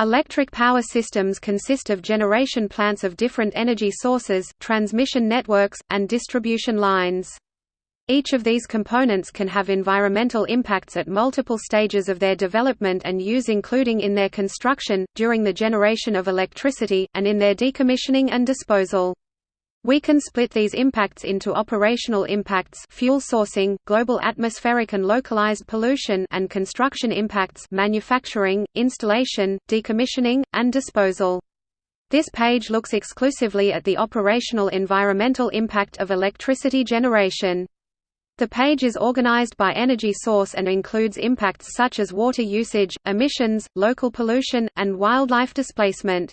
Electric power systems consist of generation plants of different energy sources, transmission networks, and distribution lines. Each of these components can have environmental impacts at multiple stages of their development and use including in their construction, during the generation of electricity, and in their decommissioning and disposal. We can split these impacts into operational impacts fuel sourcing, global atmospheric and localized pollution and construction impacts manufacturing, installation, decommissioning, and disposal. This page looks exclusively at the operational environmental impact of electricity generation. The page is organized by energy source and includes impacts such as water usage, emissions, local pollution, and wildlife displacement.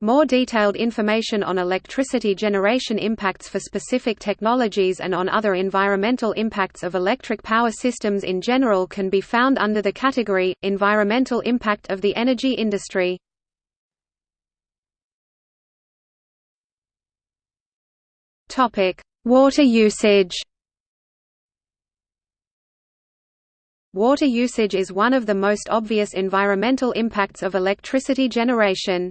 More detailed information on electricity generation impacts for specific technologies and on other environmental impacts of electric power systems in general can be found under the category, Environmental impact of the energy industry. Water usage Water usage is one of the most obvious environmental impacts of electricity generation.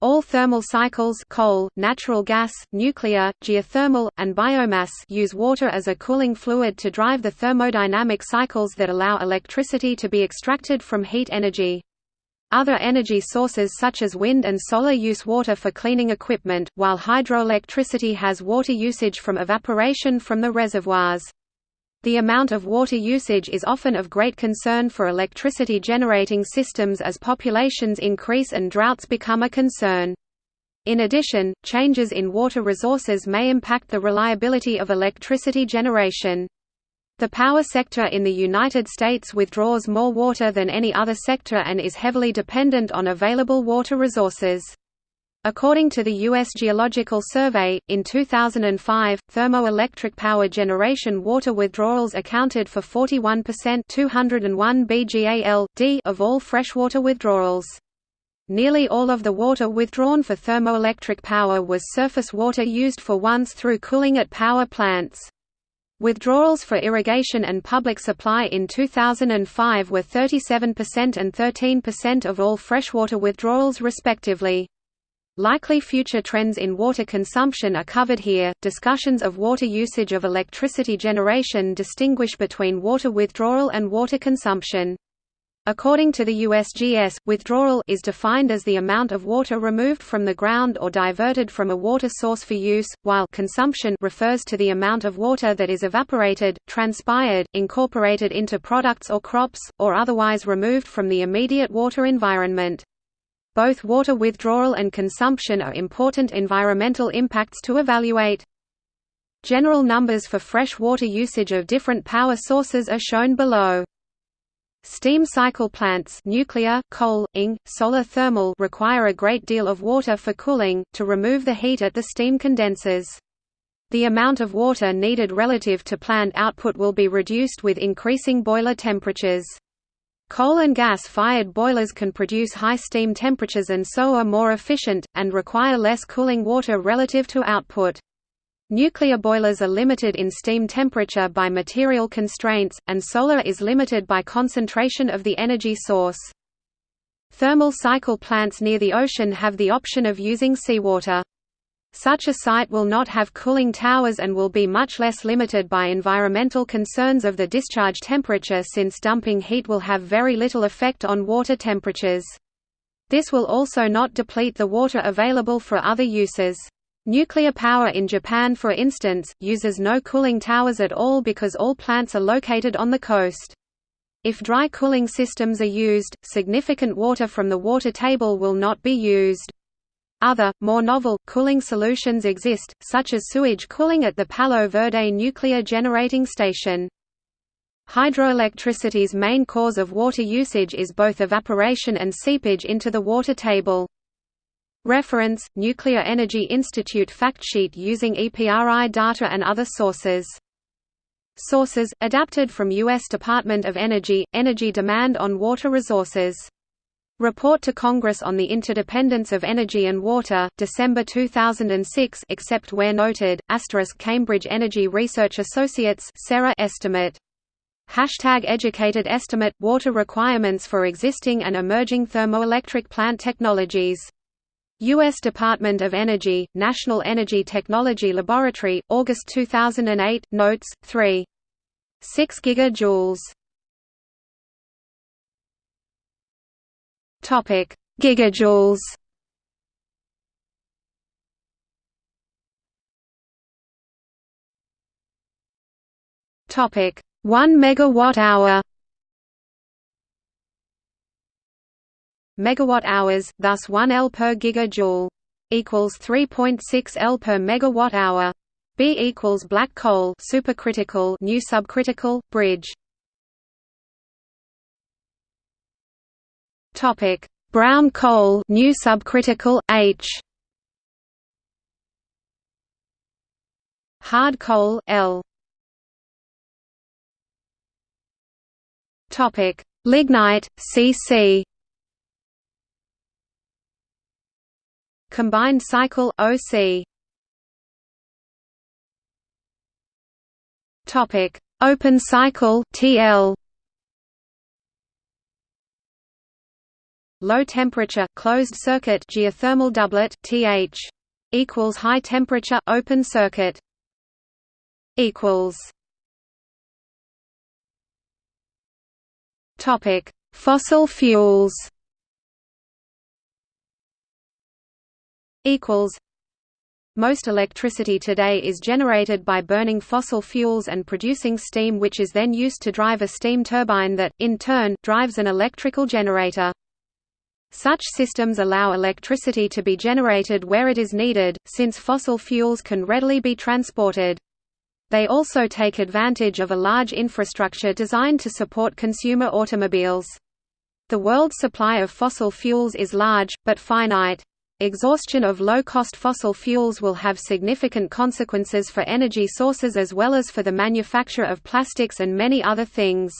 All thermal cycles coal, natural gas, nuclear, geothermal, and biomass use water as a cooling fluid to drive the thermodynamic cycles that allow electricity to be extracted from heat energy. Other energy sources such as wind and solar use water for cleaning equipment, while hydroelectricity has water usage from evaporation from the reservoirs. The amount of water usage is often of great concern for electricity generating systems as populations increase and droughts become a concern. In addition, changes in water resources may impact the reliability of electricity generation. The power sector in the United States withdraws more water than any other sector and is heavily dependent on available water resources. According to the U.S. Geological Survey, in 2005, thermoelectric power generation water withdrawals accounted for 41% 201 BGAL.D of all freshwater withdrawals. Nearly all of the water withdrawn for thermoelectric power was surface water used for once through cooling at power plants. Withdrawals for irrigation and public supply in 2005 were 37% and 13% of all freshwater withdrawals respectively. Likely future trends in water consumption are covered here. Discussions of water usage of electricity generation distinguish between water withdrawal and water consumption. According to the USGS, withdrawal is defined as the amount of water removed from the ground or diverted from a water source for use, while consumption refers to the amount of water that is evaporated, transpired, incorporated into products or crops, or otherwise removed from the immediate water environment. Both water withdrawal and consumption are important environmental impacts to evaluate. General numbers for fresh water usage of different power sources are shown below. Steam cycle plants nuclear, coal, ing, solar thermal require a great deal of water for cooling, to remove the heat at the steam condensers. The amount of water needed relative to planned output will be reduced with increasing boiler temperatures. Coal and gas-fired boilers can produce high steam temperatures and so are more efficient, and require less cooling water relative to output. Nuclear boilers are limited in steam temperature by material constraints, and solar is limited by concentration of the energy source. Thermal cycle plants near the ocean have the option of using seawater. Such a site will not have cooling towers and will be much less limited by environmental concerns of the discharge temperature since dumping heat will have very little effect on water temperatures. This will also not deplete the water available for other uses. Nuclear power in Japan for instance, uses no cooling towers at all because all plants are located on the coast. If dry cooling systems are used, significant water from the water table will not be used. Other, more novel, cooling solutions exist, such as sewage cooling at the Palo Verde nuclear generating station. Hydroelectricity's main cause of water usage is both evaporation and seepage into the water table. Reference, Nuclear Energy Institute fact sheet using EPRI data and other sources. Sources, adapted from U.S. Department of Energy, Energy Demand on Water Resources Report to Congress on the Interdependence of Energy and Water, December 2006 except where noted, Cambridge Energy Research Associates estimate Hashtag educated estimate – Water requirements for existing and emerging thermoelectric plant technologies. U.S. Department of Energy, National Energy Technology Laboratory, August 2008, Notes, 3. 6 gigajoules. Topic: Gigajoules. Topic: 1 megawatt hour. Megawatt hours, thus 1 L per gigajoule equals 3.6 L per megawatt hour. B equals black coal supercritical new subcritical bridge. Topic: Brown coal new subcritical H. Hard coal L. Topic: Lignite CC. Combined cycle OC. Topic: Open cycle TL. Low temperature closed circuit geothermal doublet TH equals high temperature open circuit equals Topic Fossil fuels equals most electricity today is generated by burning fossil fuels and producing steam which is then used to drive a steam turbine that, in turn, drives an electrical generator. Such systems allow electricity to be generated where it is needed, since fossil fuels can readily be transported. They also take advantage of a large infrastructure designed to support consumer automobiles. The world's supply of fossil fuels is large, but finite. Exhaustion of low-cost fossil fuels will have significant consequences for energy sources as well as for the manufacture of plastics and many other things.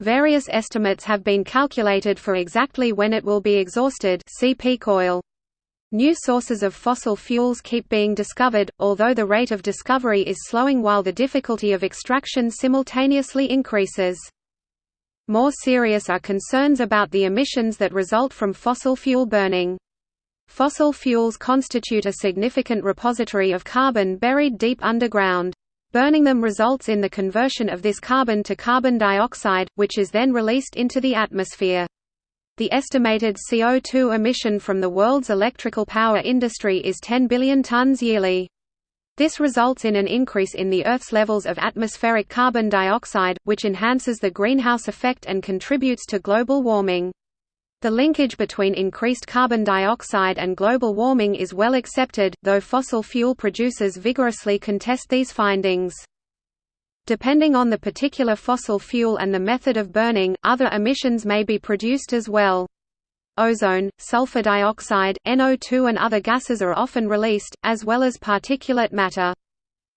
Various estimates have been calculated for exactly when it will be exhausted see peak oil. New sources of fossil fuels keep being discovered, although the rate of discovery is slowing while the difficulty of extraction simultaneously increases. More serious are concerns about the emissions that result from fossil fuel burning. Fossil fuels constitute a significant repository of carbon buried deep underground. Burning them results in the conversion of this carbon to carbon dioxide, which is then released into the atmosphere. The estimated CO2 emission from the world's electrical power industry is 10 billion tons yearly. This results in an increase in the Earth's levels of atmospheric carbon dioxide, which enhances the greenhouse effect and contributes to global warming. The linkage between increased carbon dioxide and global warming is well accepted, though fossil fuel producers vigorously contest these findings. Depending on the particular fossil fuel and the method of burning, other emissions may be produced as well. Ozone, sulfur dioxide, NO2 and other gases are often released, as well as particulate matter.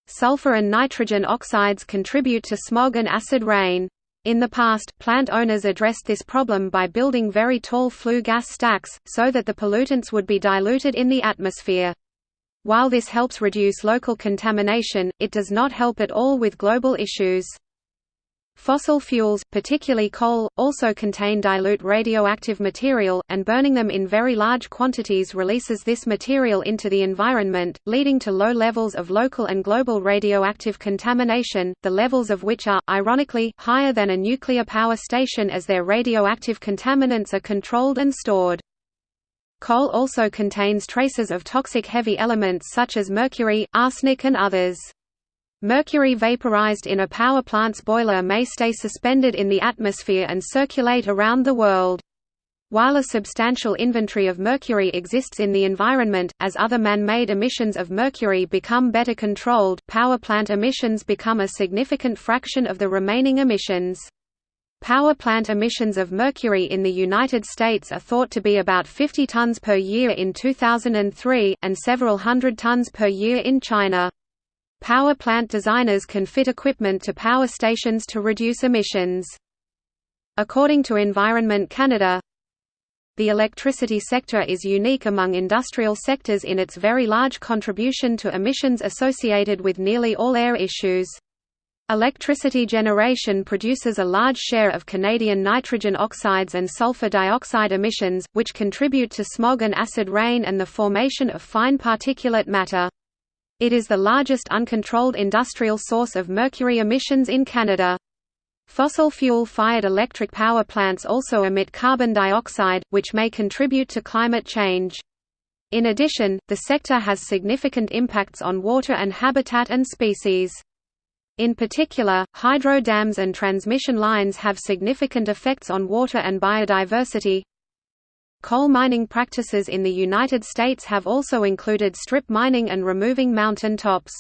Sulfur and nitrogen oxides contribute to smog and acid rain. In the past, plant owners addressed this problem by building very tall flue gas stacks, so that the pollutants would be diluted in the atmosphere. While this helps reduce local contamination, it does not help at all with global issues. Fossil fuels, particularly coal, also contain dilute radioactive material, and burning them in very large quantities releases this material into the environment, leading to low levels of local and global radioactive contamination, the levels of which are, ironically, higher than a nuclear power station as their radioactive contaminants are controlled and stored. Coal also contains traces of toxic heavy elements such as mercury, arsenic and others. Mercury vaporized in a power plant's boiler may stay suspended in the atmosphere and circulate around the world. While a substantial inventory of mercury exists in the environment, as other man-made emissions of mercury become better controlled, power plant emissions become a significant fraction of the remaining emissions. Power plant emissions of mercury in the United States are thought to be about 50 tons per year in 2003, and several hundred tons per year in China. Power plant designers can fit equipment to power stations to reduce emissions. According to Environment Canada, the electricity sector is unique among industrial sectors in its very large contribution to emissions associated with nearly all air issues. Electricity generation produces a large share of Canadian nitrogen oxides and sulfur dioxide emissions, which contribute to smog and acid rain and the formation of fine particulate matter. It is the largest uncontrolled industrial source of mercury emissions in Canada. Fossil fuel-fired electric power plants also emit carbon dioxide, which may contribute to climate change. In addition, the sector has significant impacts on water and habitat and species. In particular, hydro dams and transmission lines have significant effects on water and biodiversity. Coal mining practices in the United States have also included strip mining and removing mountain tops.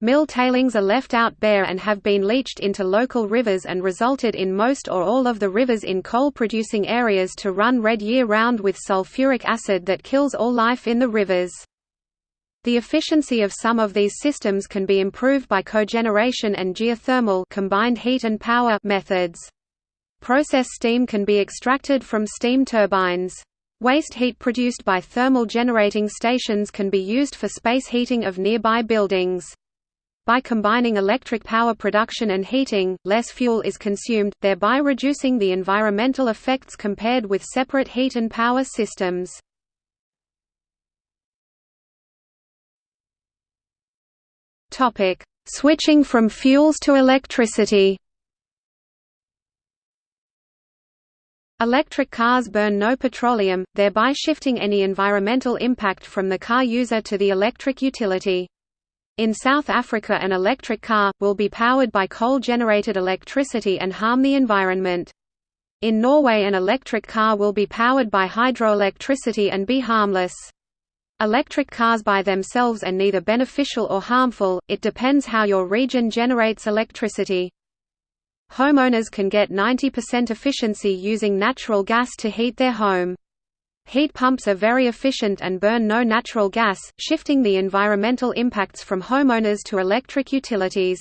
Mill tailings are left out bare and have been leached into local rivers and resulted in most or all of the rivers in coal-producing areas to run red year-round with sulfuric acid that kills all life in the rivers. The efficiency of some of these systems can be improved by cogeneration and geothermal combined heat and power methods. Process steam can be extracted from steam turbines. Waste heat produced by thermal generating stations can be used for space heating of nearby buildings. By combining electric power production and heating, less fuel is consumed, thereby reducing the environmental effects compared with separate heat and power systems. Switching from fuels to electricity. Electric cars burn no petroleum, thereby shifting any environmental impact from the car user to the electric utility. In South Africa an electric car, will be powered by coal-generated electricity and harm the environment. In Norway an electric car will be powered by hydroelectricity and be harmless. Electric cars by themselves are neither beneficial or harmful, it depends how your region generates electricity. Homeowners can get 90% efficiency using natural gas to heat their home. Heat pumps are very efficient and burn no natural gas, shifting the environmental impacts from homeowners to electric utilities.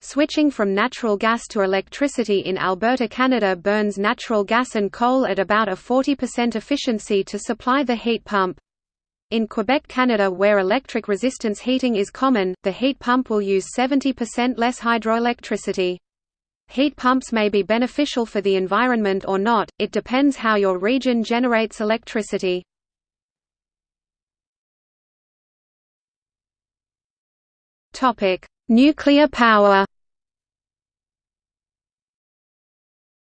Switching from natural gas to electricity in Alberta Canada burns natural gas and coal at about a 40% efficiency to supply the heat pump. In Quebec, Canada where electric resistance heating is common, the heat pump will use 70% less hydroelectricity. Heat pumps may be beneficial for the environment or not, it depends how your region generates electricity. Nuclear power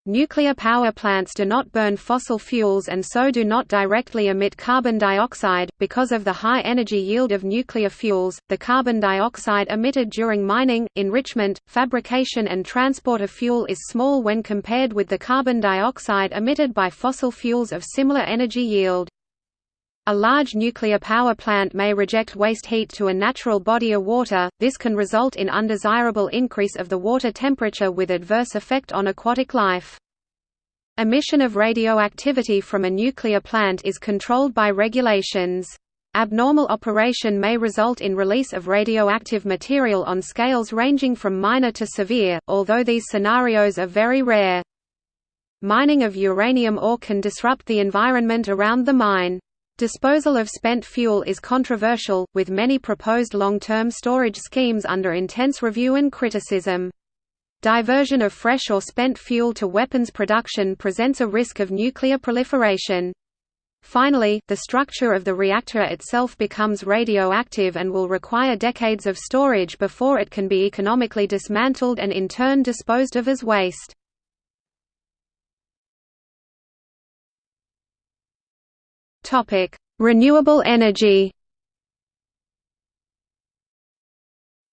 Nuclear power plants do not burn fossil fuels and so do not directly emit carbon dioxide. Because of the high energy yield of nuclear fuels, the carbon dioxide emitted during mining, enrichment, fabrication, and transport of fuel is small when compared with the carbon dioxide emitted by fossil fuels of similar energy yield. A large nuclear power plant may reject waste heat to a natural body of water, this can result in undesirable increase of the water temperature with adverse effect on aquatic life. Emission of radioactivity from a nuclear plant is controlled by regulations. Abnormal operation may result in release of radioactive material on scales ranging from minor to severe, although these scenarios are very rare. Mining of uranium ore can disrupt the environment around the mine. Disposal of spent fuel is controversial, with many proposed long-term storage schemes under intense review and criticism. Diversion of fresh or spent fuel to weapons production presents a risk of nuclear proliferation. Finally, the structure of the reactor itself becomes radioactive and will require decades of storage before it can be economically dismantled and in turn disposed of as waste. Topic: Renewable energy.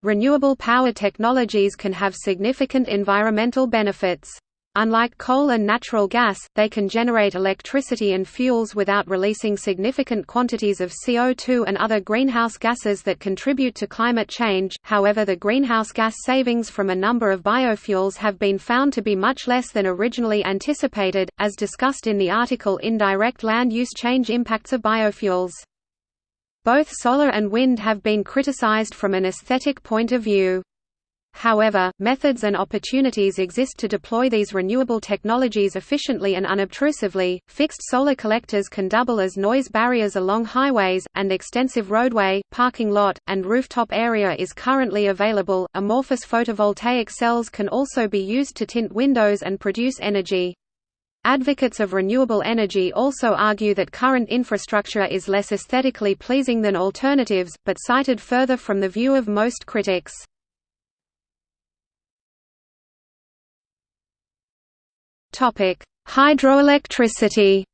Renewable power technologies can have significant environmental benefits. Unlike coal and natural gas, they can generate electricity and fuels without releasing significant quantities of CO2 and other greenhouse gases that contribute to climate change. However, the greenhouse gas savings from a number of biofuels have been found to be much less than originally anticipated, as discussed in the article Indirect Land Use Change Impacts of Biofuels. Both solar and wind have been criticized from an aesthetic point of view. However, methods and opportunities exist to deploy these renewable technologies efficiently and unobtrusively. Fixed solar collectors can double as noise barriers along highways, and extensive roadway, parking lot, and rooftop area is currently available. Amorphous photovoltaic cells can also be used to tint windows and produce energy. Advocates of renewable energy also argue that current infrastructure is less aesthetically pleasing than alternatives, but cited further from the view of most critics. Topic: Hydroelectricity.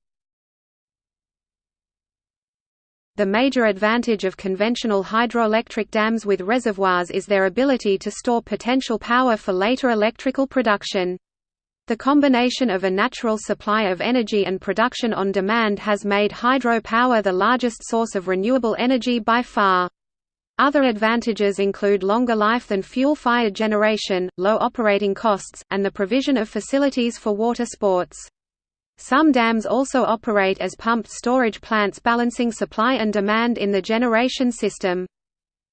The major advantage of conventional hydroelectric dams with reservoirs is their ability to store potential power for later electrical production. The combination of a natural supply of energy and production on demand has made hydropower the largest source of renewable energy by far. Other advantages include longer life than fuel-fired generation, low operating costs, and the provision of facilities for water sports. Some dams also operate as pumped storage plants balancing supply and demand in the generation system.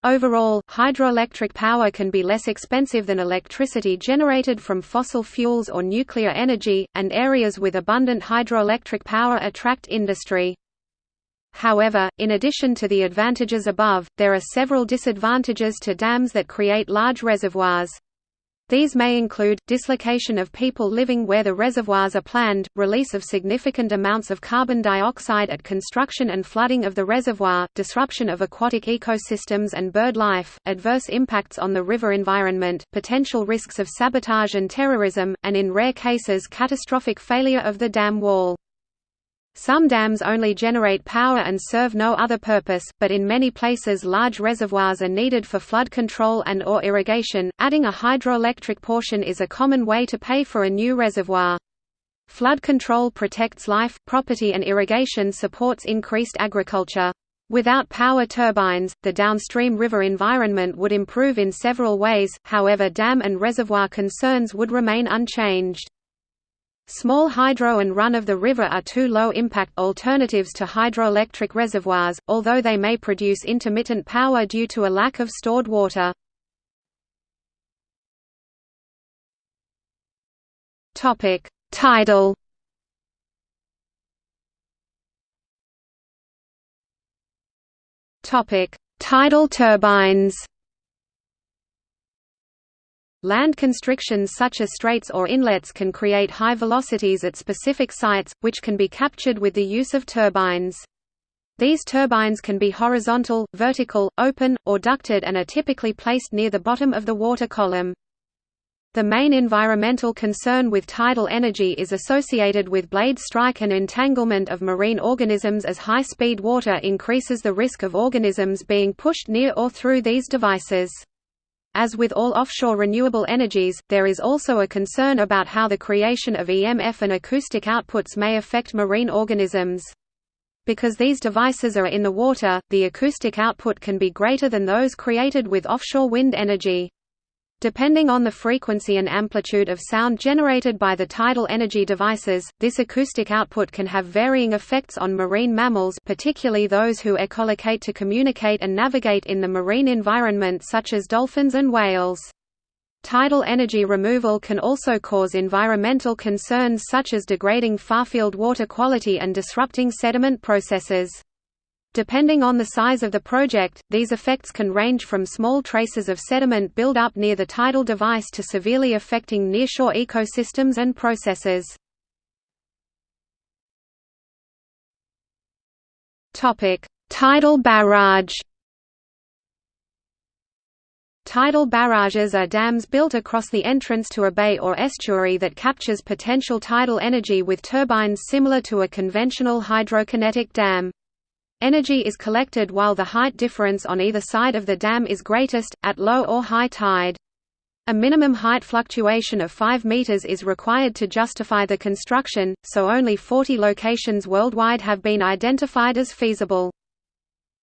Overall, hydroelectric power can be less expensive than electricity generated from fossil fuels or nuclear energy, and areas with abundant hydroelectric power attract industry. However, in addition to the advantages above, there are several disadvantages to dams that create large reservoirs. These may include, dislocation of people living where the reservoirs are planned, release of significant amounts of carbon dioxide at construction and flooding of the reservoir, disruption of aquatic ecosystems and bird life, adverse impacts on the river environment, potential risks of sabotage and terrorism, and in rare cases catastrophic failure of the dam wall. Some dams only generate power and serve no other purpose, but in many places large reservoirs are needed for flood control and or irrigation. Adding a hydroelectric portion is a common way to pay for a new reservoir. Flood control protects life, property and irrigation supports increased agriculture. Without power turbines, the downstream river environment would improve in several ways, however dam and reservoir concerns would remain unchanged. Small hydro and run-of-the-river are two low-impact alternatives to hydroelectric reservoirs, although they may produce intermittent power due to a lack of stored water. Tidal Tidal turbines Land constrictions such as straits or inlets can create high velocities at specific sites, which can be captured with the use of turbines. These turbines can be horizontal, vertical, open, or ducted and are typically placed near the bottom of the water column. The main environmental concern with tidal energy is associated with blade strike and entanglement of marine organisms as high-speed water increases the risk of organisms being pushed near or through these devices. As with all offshore renewable energies, there is also a concern about how the creation of EMF and acoustic outputs may affect marine organisms. Because these devices are in the water, the acoustic output can be greater than those created with offshore wind energy. Depending on the frequency and amplitude of sound generated by the tidal energy devices, this acoustic output can have varying effects on marine mammals particularly those who echolocate to communicate and navigate in the marine environment such as dolphins and whales. Tidal energy removal can also cause environmental concerns such as degrading farfield water quality and disrupting sediment processes. Depending on the size of the project, these effects can range from small traces of sediment build-up near the tidal device to severely affecting nearshore ecosystems and processes. Tidal barrage Tidal barrages are dams built across the entrance to a bay or estuary that captures potential tidal energy with turbines similar to a conventional hydrokinetic dam. Energy is collected while the height difference on either side of the dam is greatest, at low or high tide. A minimum height fluctuation of 5 meters is required to justify the construction, so only 40 locations worldwide have been identified as feasible.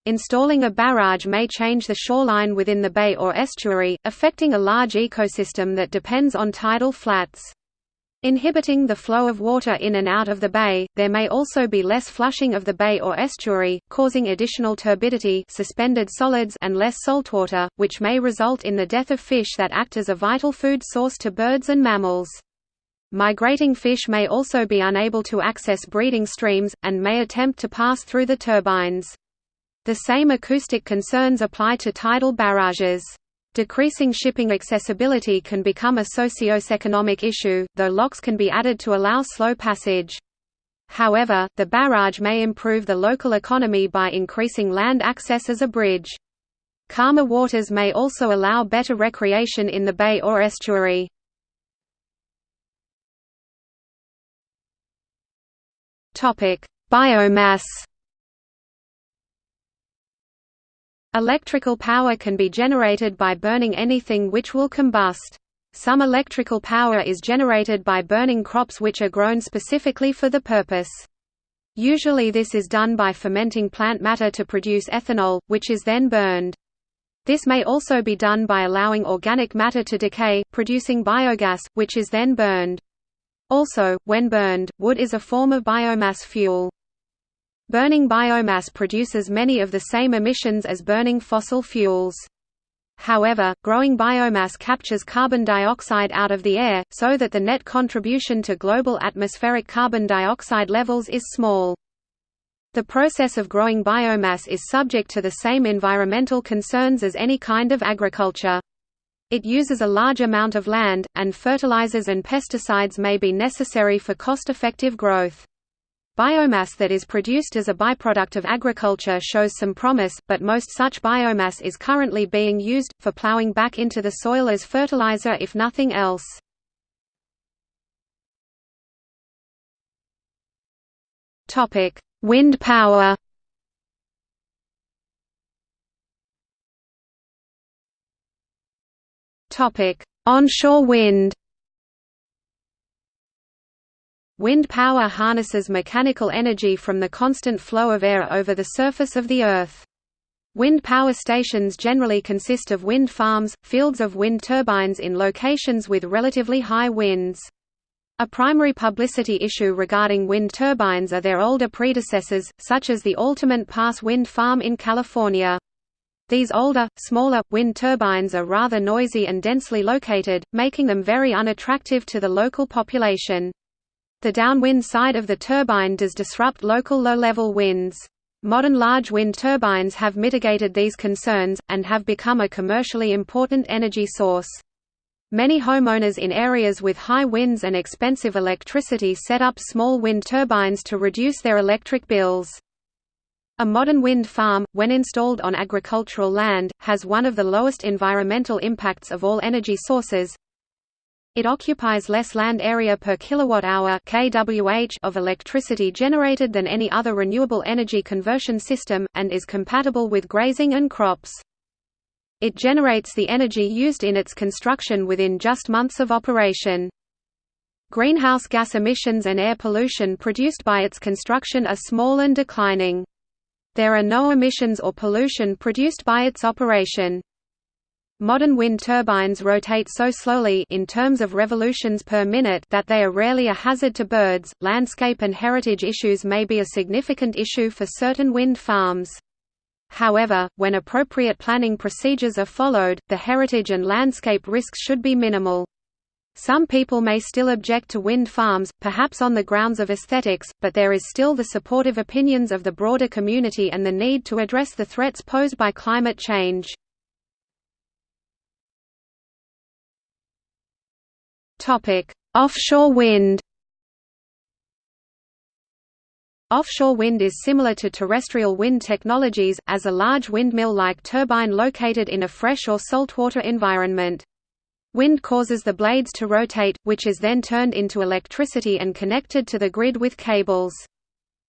Installing a barrage may change the shoreline within the bay or estuary, affecting a large ecosystem that depends on tidal flats. Inhibiting the flow of water in and out of the bay, there may also be less flushing of the bay or estuary, causing additional turbidity suspended solids and less saltwater, which may result in the death of fish that act as a vital food source to birds and mammals. Migrating fish may also be unable to access breeding streams, and may attempt to pass through the turbines. The same acoustic concerns apply to tidal barrages. Decreasing shipping accessibility can become a socio-economic issue, though locks can be added to allow slow passage. However, the barrage may improve the local economy by increasing land access as a bridge. Calmer waters may also allow better recreation in the bay or estuary. Biomass Electrical power can be generated by burning anything which will combust. Some electrical power is generated by burning crops which are grown specifically for the purpose. Usually this is done by fermenting plant matter to produce ethanol, which is then burned. This may also be done by allowing organic matter to decay, producing biogas, which is then burned. Also, when burned, wood is a form of biomass fuel. Burning biomass produces many of the same emissions as burning fossil fuels. However, growing biomass captures carbon dioxide out of the air, so that the net contribution to global atmospheric carbon dioxide levels is small. The process of growing biomass is subject to the same environmental concerns as any kind of agriculture. It uses a large amount of land, and fertilizers and pesticides may be necessary for cost-effective growth. Biomass that is produced as a byproduct of agriculture shows some promise, but most such biomass is currently being used, for plowing back into the soil as fertilizer if nothing else. Wind power Onshore wind Wind power harnesses mechanical energy from the constant flow of air over the surface of the Earth. Wind power stations generally consist of wind farms, fields of wind turbines in locations with relatively high winds. A primary publicity issue regarding wind turbines are their older predecessors, such as the Altamont Pass Wind Farm in California. These older, smaller, wind turbines are rather noisy and densely located, making them very unattractive to the local population. The downwind side of the turbine does disrupt local low-level winds. Modern large wind turbines have mitigated these concerns, and have become a commercially important energy source. Many homeowners in areas with high winds and expensive electricity set up small wind turbines to reduce their electric bills. A modern wind farm, when installed on agricultural land, has one of the lowest environmental impacts of all energy sources, it occupies less land area per kilowatt-hour (kWh) of electricity generated than any other renewable energy conversion system, and is compatible with grazing and crops. It generates the energy used in its construction within just months of operation. Greenhouse gas emissions and air pollution produced by its construction are small and declining. There are no emissions or pollution produced by its operation. Modern wind turbines rotate so slowly in terms of revolutions per minute that they are rarely a hazard to birds. Landscape and heritage issues may be a significant issue for certain wind farms. However, when appropriate planning procedures are followed, the heritage and landscape risks should be minimal. Some people may still object to wind farms, perhaps on the grounds of aesthetics, but there is still the supportive opinions of the broader community and the need to address the threats posed by climate change. Offshore wind. Offshore wind is similar to terrestrial wind technologies, as a large windmill-like turbine located in a fresh or saltwater environment. Wind causes the blades to rotate, which is then turned into electricity and connected to the grid with cables.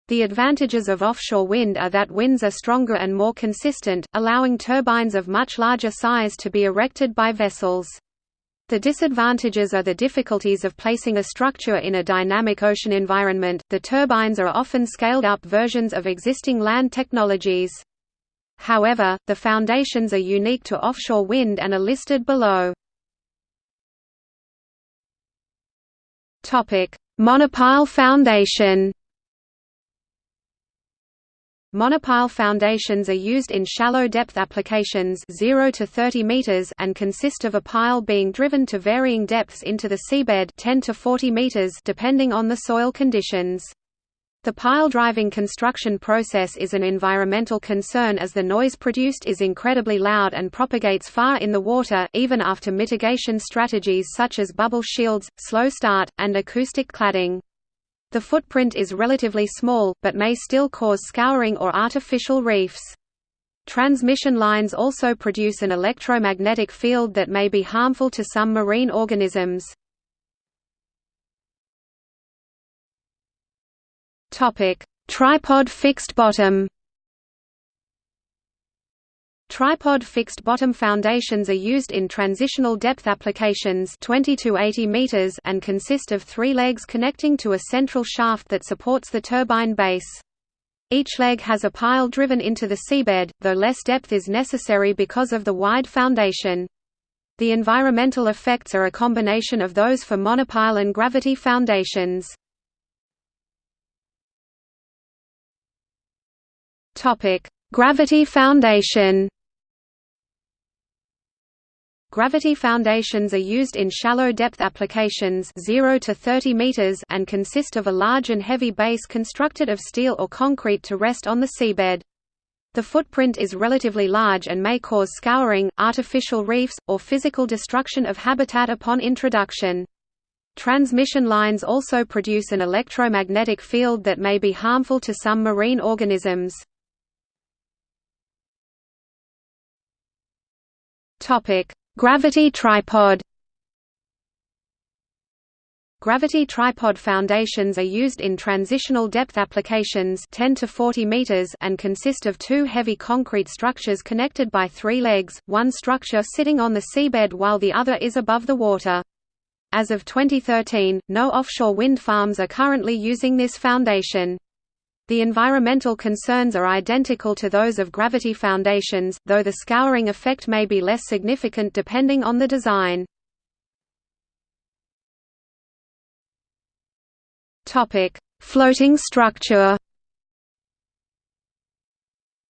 The advantages of offshore wind are that winds are stronger and more consistent, allowing turbines of much larger size to be erected by vessels. The disadvantages are the difficulties of placing a structure in a dynamic ocean environment. The turbines are often scaled up versions of existing land technologies. However, the foundations are unique to offshore wind and are listed below. Topic: Monopile foundation Monopile foundations are used in shallow depth applications 0 to 30 meters and consist of a pile being driven to varying depths into the seabed 10 to 40 meters depending on the soil conditions. The pile driving construction process is an environmental concern as the noise produced is incredibly loud and propagates far in the water, even after mitigation strategies such as bubble shields, slow start, and acoustic cladding. The footprint is relatively small, but may still cause scouring or artificial reefs. Transmission lines also produce an electromagnetic field that may be harmful to some marine organisms. Tripod fixed bottom Tripod fixed bottom foundations are used in transitional depth applications 20 to 80 meters and consist of three legs connecting to a central shaft that supports the turbine base. Each leg has a pile driven into the seabed, though less depth is necessary because of the wide foundation. The environmental effects are a combination of those for monopile and gravity foundations. Gravity foundation Gravity foundations are used in shallow depth applications 0 to 30 meters and consist of a large and heavy base constructed of steel or concrete to rest on the seabed. The footprint is relatively large and may cause scouring, artificial reefs, or physical destruction of habitat upon introduction. Transmission lines also produce an electromagnetic field that may be harmful to some marine organisms. Topic: Gravity tripod Gravity tripod foundations are used in transitional depth applications 10 to 40 meters and consist of two heavy concrete structures connected by three legs, one structure sitting on the seabed while the other is above the water. As of 2013, no offshore wind farms are currently using this foundation. The environmental concerns are identical to those of gravity foundations, though the scouring effect may be less significant depending on the design. Floating structure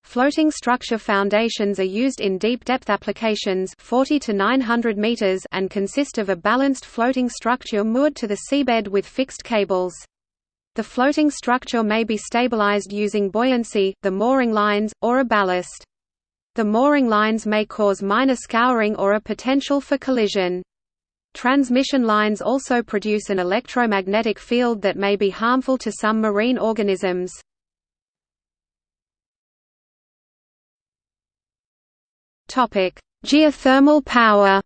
Floating structure foundations are used in deep depth applications 40 to 900 meters and consist of a balanced floating structure moored to the seabed with fixed cables. The floating structure may be stabilized using buoyancy, the mooring lines, or a ballast. The mooring lines may cause minor scouring or a potential for collision. Transmission lines also produce an electromagnetic field that may be harmful to some marine organisms. Geothermal power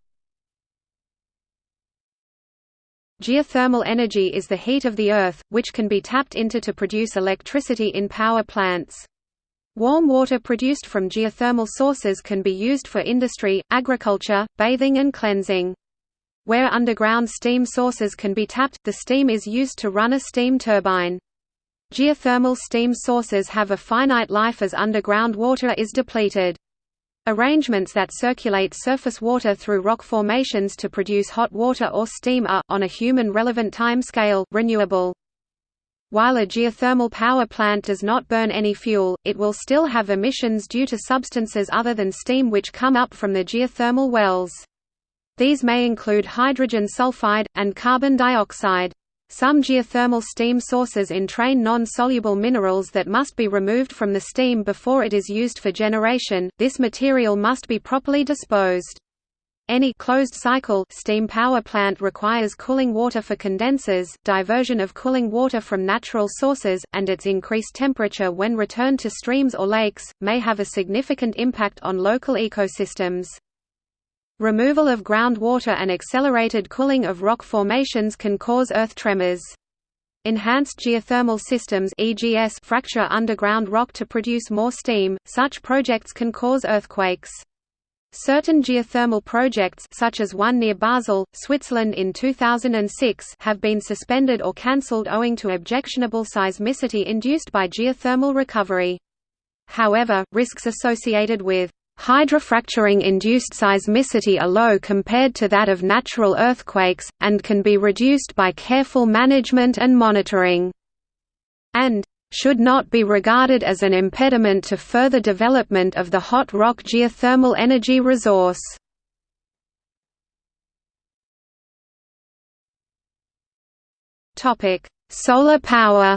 Geothermal energy is the heat of the Earth, which can be tapped into to produce electricity in power plants. Warm water produced from geothermal sources can be used for industry, agriculture, bathing and cleansing. Where underground steam sources can be tapped, the steam is used to run a steam turbine. Geothermal steam sources have a finite life as underground water is depleted. Arrangements that circulate surface water through rock formations to produce hot water or steam are, on a human-relevant time scale, renewable. While a geothermal power plant does not burn any fuel, it will still have emissions due to substances other than steam which come up from the geothermal wells. These may include hydrogen sulfide, and carbon dioxide. Some geothermal steam sources entrain non-soluble minerals that must be removed from the steam before it is used for generation. This material must be properly disposed. Any closed-cycle steam power plant requires cooling water for condensers, diversion of cooling water from natural sources, and its increased temperature when returned to streams or lakes, may have a significant impact on local ecosystems. Removal of groundwater and accelerated cooling of rock formations can cause earth tremors. Enhanced geothermal systems EGS fracture underground rock to produce more steam. Such projects can cause earthquakes. Certain geothermal projects such as one near Basel, Switzerland in 2006 have been suspended or cancelled owing to objectionable seismicity induced by geothermal recovery. However, risks associated with Hydrofracturing-induced seismicity are low compared to that of natural earthquakes, and can be reduced by careful management and monitoring. And should not be regarded as an impediment to further development of the hot rock geothermal energy resource. Solar power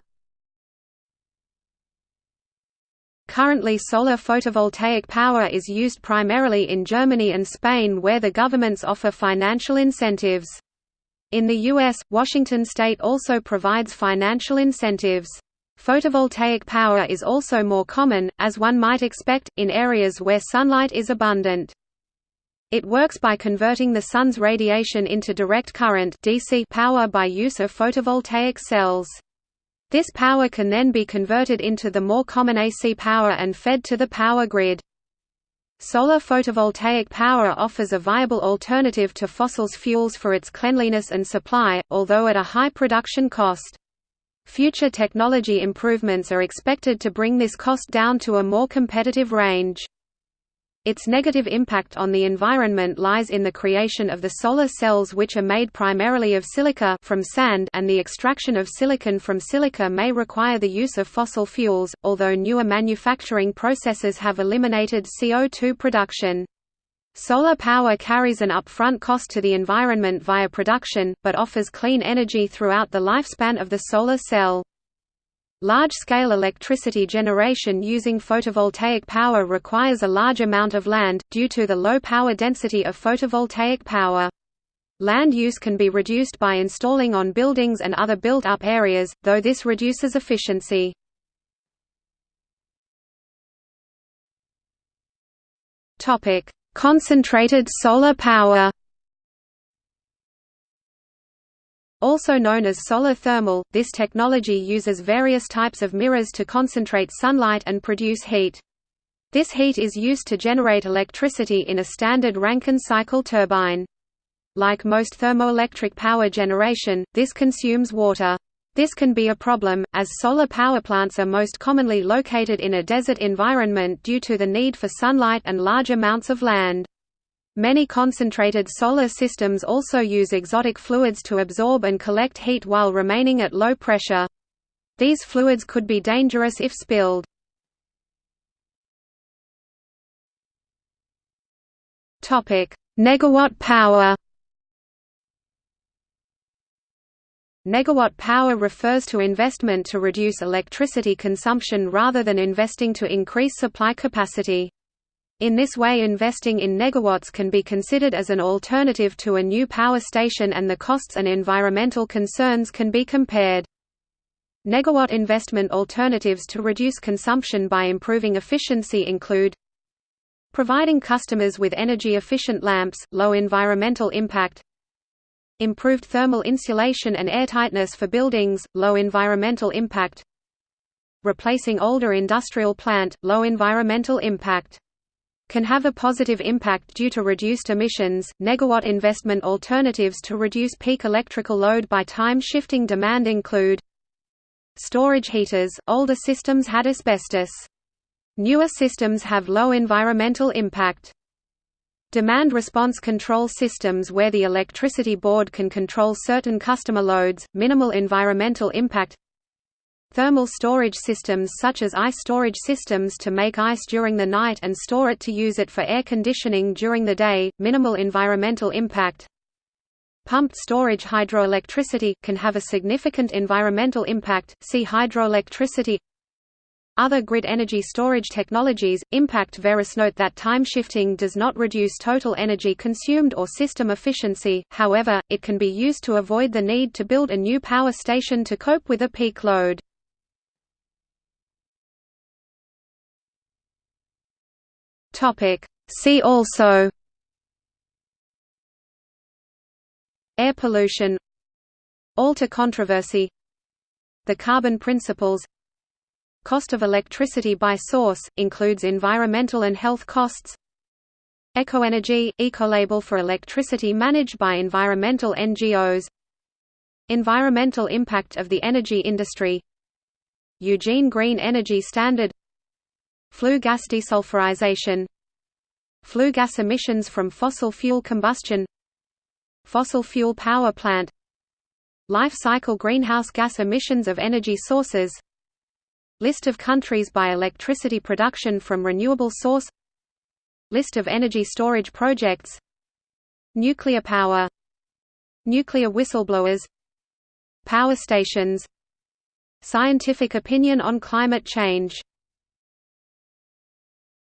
Currently solar photovoltaic power is used primarily in Germany and Spain where the governments offer financial incentives. In the U.S., Washington state also provides financial incentives. Photovoltaic power is also more common, as one might expect, in areas where sunlight is abundant. It works by converting the sun's radiation into direct current DC power by use of photovoltaic cells. This power can then be converted into the more common AC power and fed to the power grid. Solar photovoltaic power offers a viable alternative to fossil fuels for its cleanliness and supply, although at a high production cost. Future technology improvements are expected to bring this cost down to a more competitive range. Its negative impact on the environment lies in the creation of the solar cells which are made primarily of silica from sand and the extraction of silicon from silica may require the use of fossil fuels, although newer manufacturing processes have eliminated CO2 production. Solar power carries an upfront cost to the environment via production, but offers clean energy throughout the lifespan of the solar cell. Large-scale electricity generation using photovoltaic power requires a large amount of land, due to the low power density of photovoltaic power. Land use can be reduced by installing on buildings and other built-up areas, though this reduces efficiency. Concentrated solar power Also known as solar thermal, this technology uses various types of mirrors to concentrate sunlight and produce heat. This heat is used to generate electricity in a standard Rankine cycle turbine. Like most thermoelectric power generation, this consumes water. This can be a problem, as solar power plants are most commonly located in a desert environment due to the need for sunlight and large amounts of land. Many concentrated solar systems also use exotic fluids to absorb and collect heat while remaining at low pressure. These fluids could be dangerous if spilled. Topic: Negawatt power Negawatt power refers to investment to reduce electricity consumption rather than investing to increase supply capacity. In this way investing in negawatts can be considered as an alternative to a new power station and the costs and environmental concerns can be compared. Negawatt investment alternatives to reduce consumption by improving efficiency include providing customers with energy-efficient lamps, low environmental impact improved thermal insulation and airtightness for buildings, low environmental impact replacing older industrial plant, low environmental impact can have a positive impact due to reduced emissions. Negawatt investment alternatives to reduce peak electrical load by time shifting demand include storage heaters. Older systems had asbestos. Newer systems have low environmental impact. Demand response control systems where the electricity board can control certain customer loads, minimal environmental impact Thermal storage systems such as ice storage systems to make ice during the night and store it to use it for air conditioning during the day, minimal environmental impact. Pumped storage hydroelectricity can have a significant environmental impact, see hydroelectricity other grid energy storage technologies, impact Verus note that time shifting does not reduce total energy consumed or system efficiency, however, it can be used to avoid the need to build a new power station to cope with a peak load. Topic. See also Air pollution Alter controversy The carbon principles Cost of electricity by source, includes environmental and health costs EKOenergy – ecolabel for electricity managed by environmental NGOs Environmental impact of the energy industry Eugene Green Energy Standard Flue gas desulfurization Flue gas emissions from fossil fuel combustion Fossil fuel power plant Life cycle greenhouse gas emissions of energy sources List of countries by electricity production from renewable source List of energy storage projects Nuclear power Nuclear whistleblowers Power stations Scientific opinion on climate change